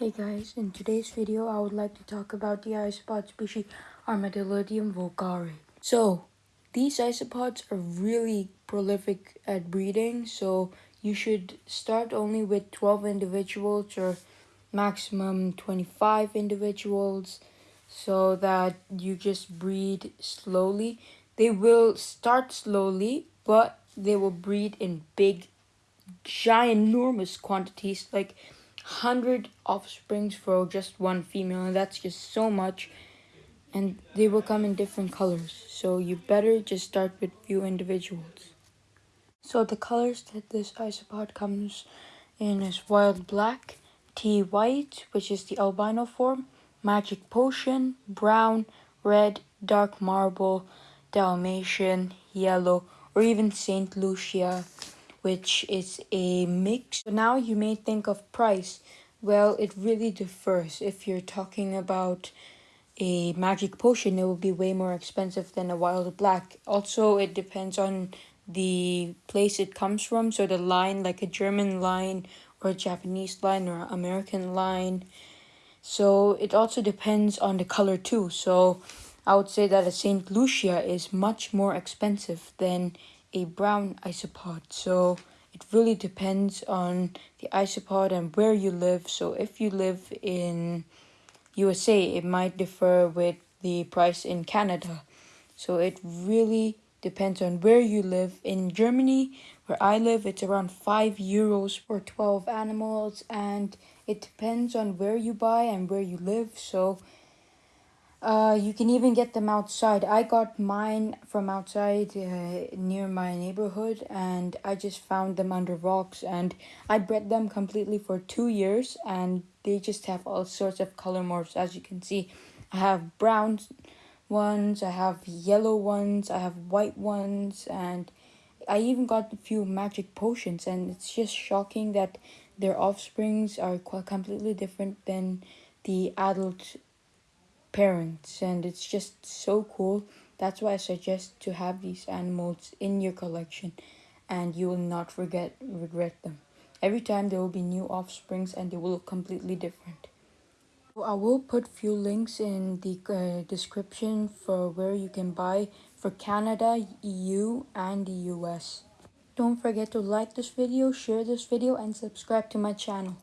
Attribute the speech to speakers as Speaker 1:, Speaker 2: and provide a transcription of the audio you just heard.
Speaker 1: Hey guys, in today's video I would like to talk about the isopod species Armadillidium vulgare. So, these isopods are really prolific at breeding, so you should start only with 12 individuals or maximum 25 individuals so that you just breed slowly. They will start slowly, but they will breed in big, giant, enormous quantities like 100 offsprings for just one female and that's just so much. And they will come in different colors so you better just start with few individuals. So the colors that this isopod comes in is wild black tea white which is the albino form magic potion brown red dark marble dalmatian yellow or even saint lucia which is a mix. So now you may think of price. Well, it really differs. If you're talking about a magic potion, it will be way more expensive than a wild black. Also, it depends on the place it comes from. So the line, like a German line or a Japanese line or American line. So it also depends on the color too. So I would say that a St. Lucia is much more expensive than a brown isopod. So it really depends on the isopod and where you live. So if you live in USA, it might differ with the price in Canada. So it really depends on where you live. In Germany, where I live, it's around 5 euros for 12 animals and it depends on where you buy and where you live. So uh, you can even get them outside. I got mine from outside uh, near my neighborhood and I just found them under rocks and I bred them completely for two years and they just have all sorts of color morphs as you can see. I have brown ones, I have yellow ones, I have white ones and I even got a few magic potions and it's just shocking that their offsprings are quite completely different than the adult parents and it's just so cool. That's why i suggest to have these animals in your collection and you will not forget regret them. Every time there will be new offsprings and they will look completely different. I will put few links in the uh, description for where you can buy for canada eu and the us don't forget to like this video share this video and subscribe to my channel